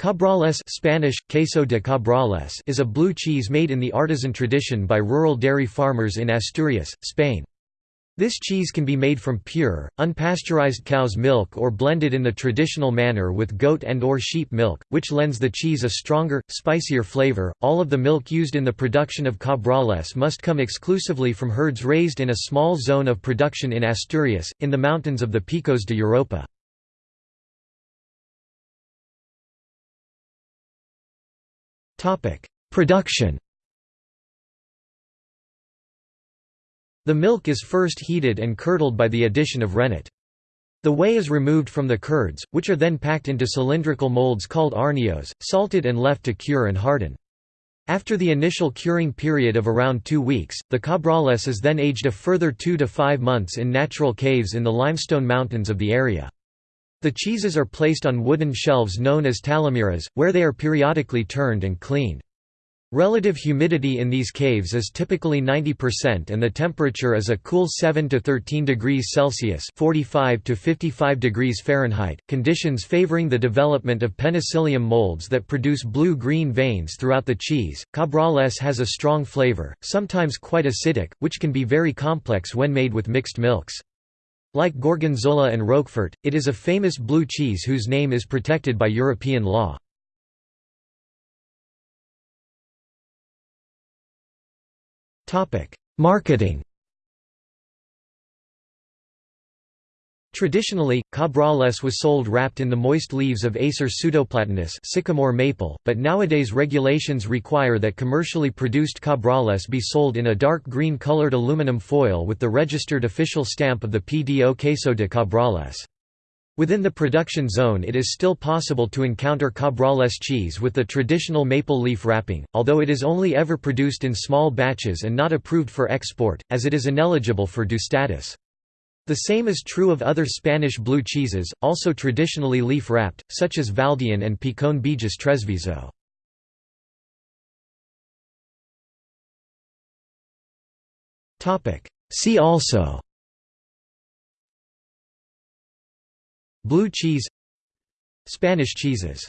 Cabrales Spanish, queso de cabrales is a blue cheese made in the artisan tradition by rural dairy farmers in Asturias, Spain. This cheese can be made from pure, unpasteurized cow's milk or blended in the traditional manner with goat and or sheep milk, which lends the cheese a stronger, spicier flavor. All of the milk used in the production of cabrales must come exclusively from herds raised in a small zone of production in Asturias, in the mountains of the Picos de Europa. Production The milk is first heated and curdled by the addition of rennet. The whey is removed from the curds, which are then packed into cylindrical molds called arnios, salted and left to cure and harden. After the initial curing period of around two weeks, the cabrales is then aged a further two to five months in natural caves in the limestone mountains of the area. The cheeses are placed on wooden shelves known as talamiras, where they are periodically turned and cleaned. Relative humidity in these caves is typically 90% and the temperature is a cool 7 to 13 degrees Celsius (45 to 55 degrees Fahrenheit), conditions favoring the development of penicillium molds that produce blue-green veins throughout the cheese. Cabrales has a strong flavor, sometimes quite acidic, which can be very complex when made with mixed milks. Like Gorgonzola and Roquefort, it is a famous blue cheese whose name is protected by European law. Marketing Traditionally, cabrales was sold wrapped in the moist leaves of Acer pseudoplatanus sycamore maple, but nowadays regulations require that commercially produced cabrales be sold in a dark green colored aluminum foil with the registered official stamp of the PDO Queso de Cabrales. Within the production zone it is still possible to encounter cabrales cheese with the traditional maple leaf wrapping, although it is only ever produced in small batches and not approved for export, as it is ineligible for DO status. The same is true of other Spanish blue cheeses, also traditionally leaf-wrapped, such as Valdeón and Picon Bejes Tresviso. See also Blue cheese Spanish cheeses